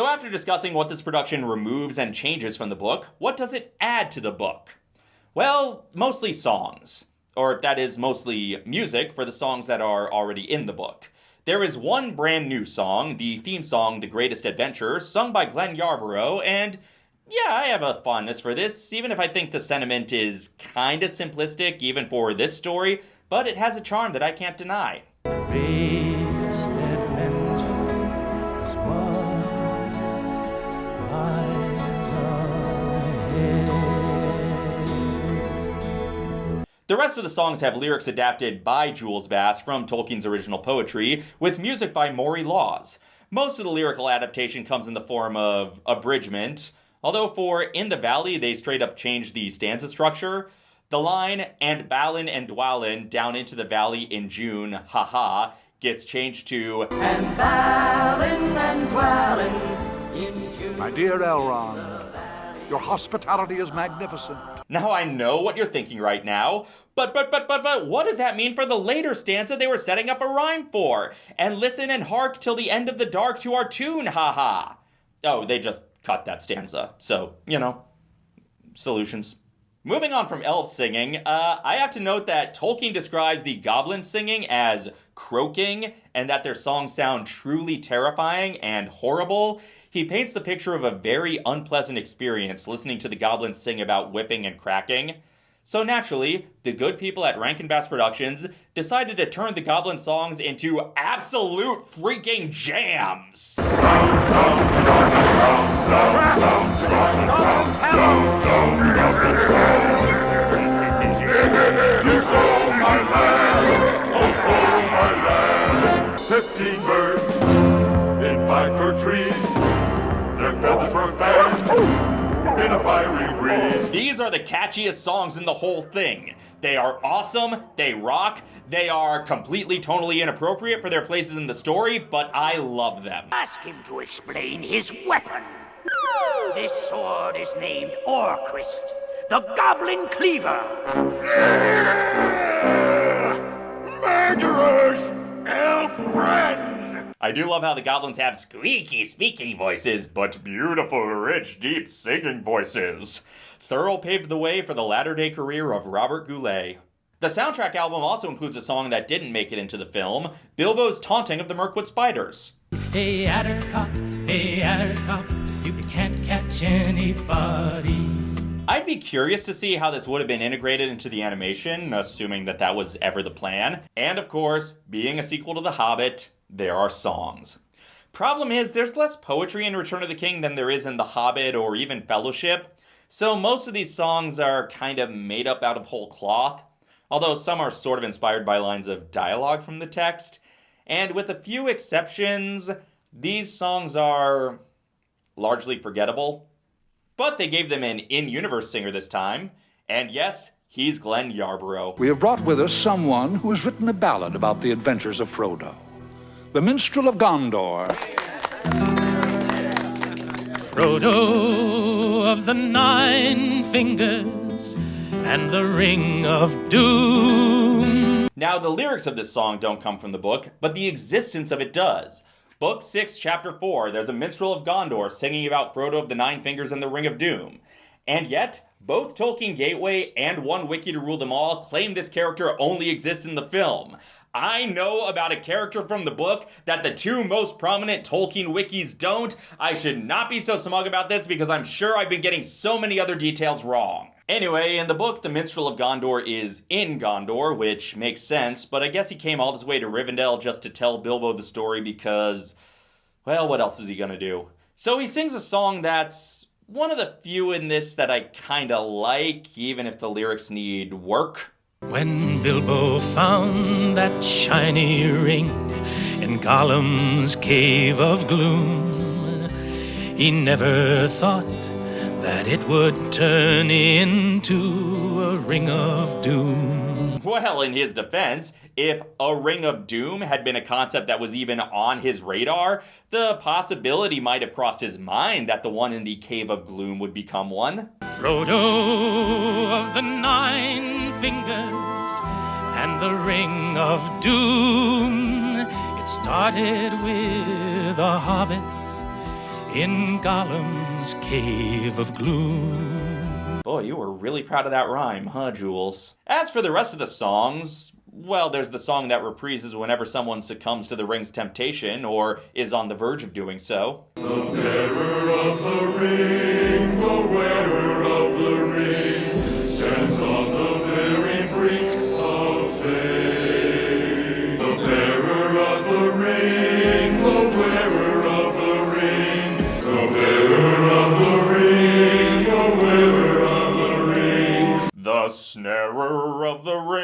So after discussing what this production removes and changes from the book, what does it add to the book? Well, mostly songs. Or that is mostly music for the songs that are already in the book. There is one brand new song, the theme song The Greatest Adventure, sung by Glenn Yarbrough, and yeah, I have a fondness for this, even if I think the sentiment is kinda simplistic, even for this story, but it has a charm that I can't deny. The rest of the songs have lyrics adapted by Jules Bass from Tolkien's original poetry, with music by Maury Laws. Most of the lyrical adaptation comes in the form of abridgment, although for In the Valley they straight up changed the stanza structure, the line, and Balin and Dwalin down into the valley in June, haha, gets changed to And Balin and Dwalin in June. My dear Elrond, your hospitality is magnificent. Now I know what you're thinking right now, but but but but but what does that mean for the later stanza they were setting up a rhyme for? And listen and hark till the end of the dark to our tune, haha. Oh, they just cut that stanza. So, you know, solutions. Moving on from elf singing, uh, I have to note that Tolkien describes the goblin singing as croaking, and that their songs sound truly terrifying and horrible. He paints the picture of a very unpleasant experience listening to the goblins sing about whipping and cracking. So naturally, the good people at Rankin Bass Productions decided to turn the Goblin songs into absolute freaking jams. Fifteen feathers were fanned in a fiery breeze. These are the catchiest songs in the whole thing. They are awesome, they rock, they are completely totally inappropriate for their places in the story, but I love them. Ask him to explain his weapon. This sword is named Orcrist, the Goblin Cleaver. Murderers! Elf friends! I do love how the goblins have squeaky speaking voices, but beautiful, rich, deep singing voices. Thurl paved the way for the latter day career of Robert Goulet. The soundtrack album also includes a song that didn't make it into the film, Bilbo's taunting of the Mirkwood Spiders. Hey, Attercop, hey, Attercop, you can't catch anybody. I'd be curious to see how this would have been integrated into the animation, assuming that that was ever the plan. And of course, being a sequel to The Hobbit, there are songs. Problem is, there's less poetry in Return of the King than there is in The Hobbit or even Fellowship, so most of these songs are kind of made up out of whole cloth, although some are sort of inspired by lines of dialogue from the text. And with a few exceptions, these songs are largely forgettable. But they gave them an in universe singer this time, and yes, he's Glenn Yarbrough. We have brought with us someone who has written a ballad about the adventures of Frodo the minstrel of Gondor. Frodo of the Nine Fingers and the Ring of Doom. Now, the lyrics of this song don't come from the book, but the existence of it does. Book 6, Chapter 4, there's a minstrel of Gondor singing about Frodo of the Nine Fingers and the Ring of Doom. And yet, both Tolkien Gateway and One Wiki to Rule Them All claim this character only exists in the film. I know about a character from the book that the two most prominent Tolkien wikis don't. I should not be so smug about this because I'm sure I've been getting so many other details wrong. Anyway, in the book, the Minstrel of Gondor is in Gondor, which makes sense, but I guess he came all this way to Rivendell just to tell Bilbo the story because, well, what else is he gonna do? So he sings a song that's one of the few in this that I kinda like, even if the lyrics need work. When Bilbo found that shiny ring in Gollum's cave of gloom, he never thought that it would turn into a ring of doom. Well, in his defense, if a ring of doom had been a concept that was even on his radar, the possibility might have crossed his mind that the one in the Cave of Gloom would become one. Frodo of the Nine Fingers and the Ring of Doom. It started with a hobbit in Gollum's cave of gloom. Boy, you were really proud of that rhyme, huh, Jules? As for the rest of the songs, well, there's the song that reprises whenever someone succumbs to the ring's temptation or is on the verge of doing so. The bearer of the ring,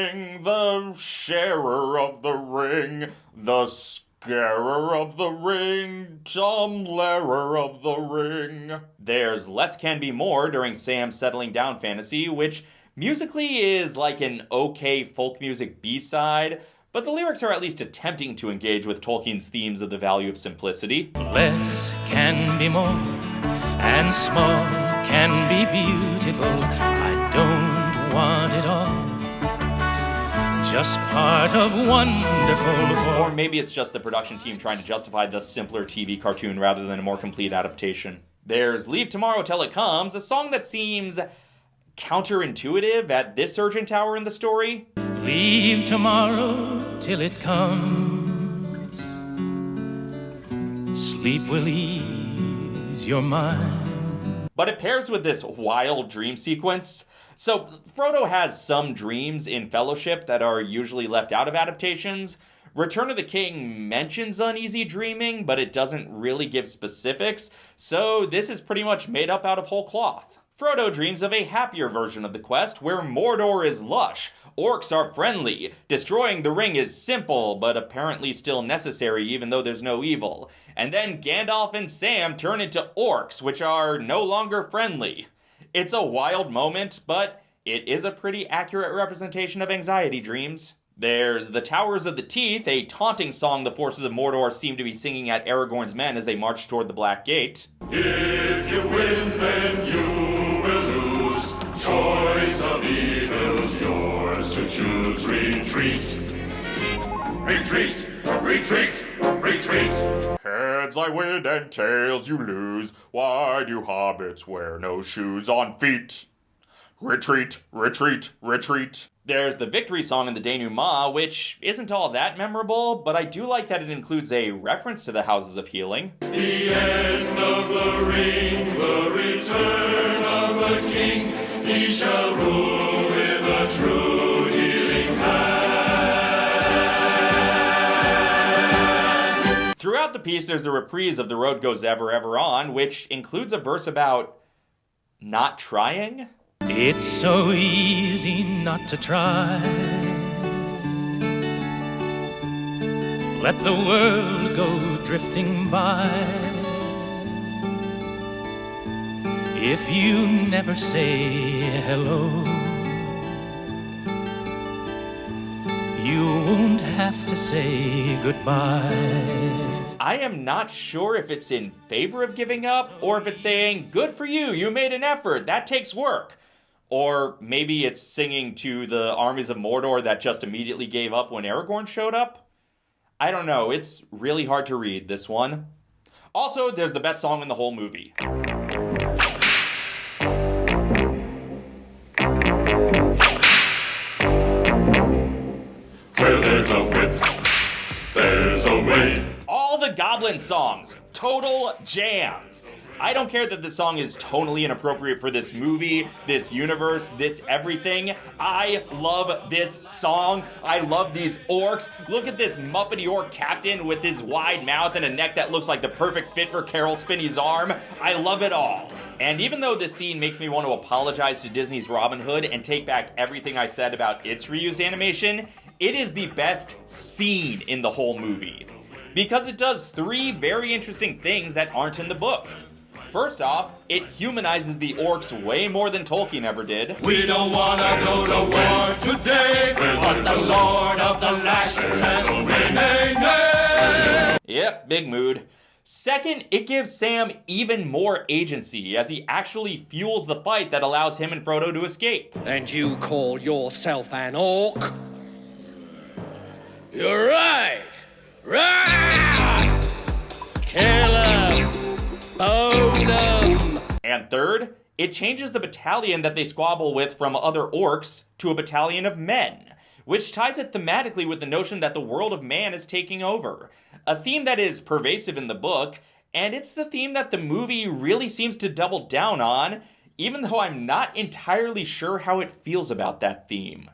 of the the sharer of the ring, the scarer of the ring, tumblerer of the ring. There's Less Can Be More during Sam's Settling Down fantasy, which musically is like an okay folk music B side, but the lyrics are at least attempting to engage with Tolkien's themes of the value of simplicity. Less can be more, and small can be beautiful. I don't want it all. Just part of wonderful. Or maybe it's just the production team trying to justify the simpler TV cartoon rather than a more complete adaptation. There's Leave Tomorrow Till It Comes, a song that seems counterintuitive at this urgent hour in the story. Leave tomorrow till it comes. Sleep will ease your mind. But it pairs with this wild dream sequence. So, Frodo has some dreams in Fellowship that are usually left out of adaptations. Return of the King mentions uneasy dreaming, but it doesn't really give specifics, so this is pretty much made up out of whole cloth. Frodo dreams of a happier version of the quest where Mordor is lush, orcs are friendly, destroying the ring is simple but apparently still necessary even though there's no evil, and then Gandalf and Sam turn into orcs, which are no longer friendly. It's a wild moment, but it is a pretty accurate representation of anxiety dreams. There's The Towers of the Teeth, a taunting song the forces of Mordor seem to be singing at Aragorn's men as they march toward the Black Gate. If you win, then you choose. Retreat. Retreat. Retreat. Retreat. Heads I win and tails you lose. Why do hobbits wear no shoes on feet? Retreat, retreat, retreat. There's the victory song in the denouement, which isn't all that memorable, but I do like that it includes a reference to the Houses of Healing. The end of the ring, the return of the king. He shall rule with a true Throughout the piece, there's a reprise of The Road Goes Ever, Ever On, which includes a verse about not trying. It's so easy not to try. Let the world go drifting by. If you never say hello, you won't have to say goodbye. I am not sure if it's in favor of giving up or if it's saying, good for you, you made an effort, that takes work. Or maybe it's singing to the armies of Mordor that just immediately gave up when Aragorn showed up. I don't know, it's really hard to read this one. Also, there's the best song in the whole movie. Where there's a whip, there's a way. Goblin songs, total jams. I don't care that the song is totally inappropriate for this movie, this universe, this everything. I love this song. I love these orcs. Look at this Muppety orc captain with his wide mouth and a neck that looks like the perfect fit for Caroll Spinney's arm. I love it all. And even though this scene makes me want to apologize to Disney's Robin Hood and take back everything I said about its reused animation, it is the best scene in the whole movie. Because it does three very interesting things that aren't in the book. First off, it humanizes the orcs way more than Tolkien ever did. We don't wanna go to war today, but the Lord of the Lashes says, nay, nay, nay. Yep, big mood. Second, it gives Sam even more agency as he actually fuels the fight that allows him and Frodo to escape. And you call yourself an orc? You're right! And third, it changes the battalion that they squabble with from other orcs to a battalion of men, which ties it thematically with the notion that the world of man is taking over, a theme that is pervasive in the book, and it's the theme that the movie really seems to double down on, even though I'm not entirely sure how it feels about that theme.